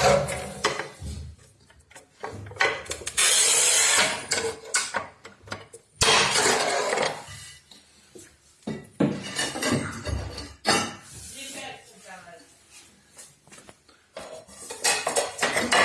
Okay.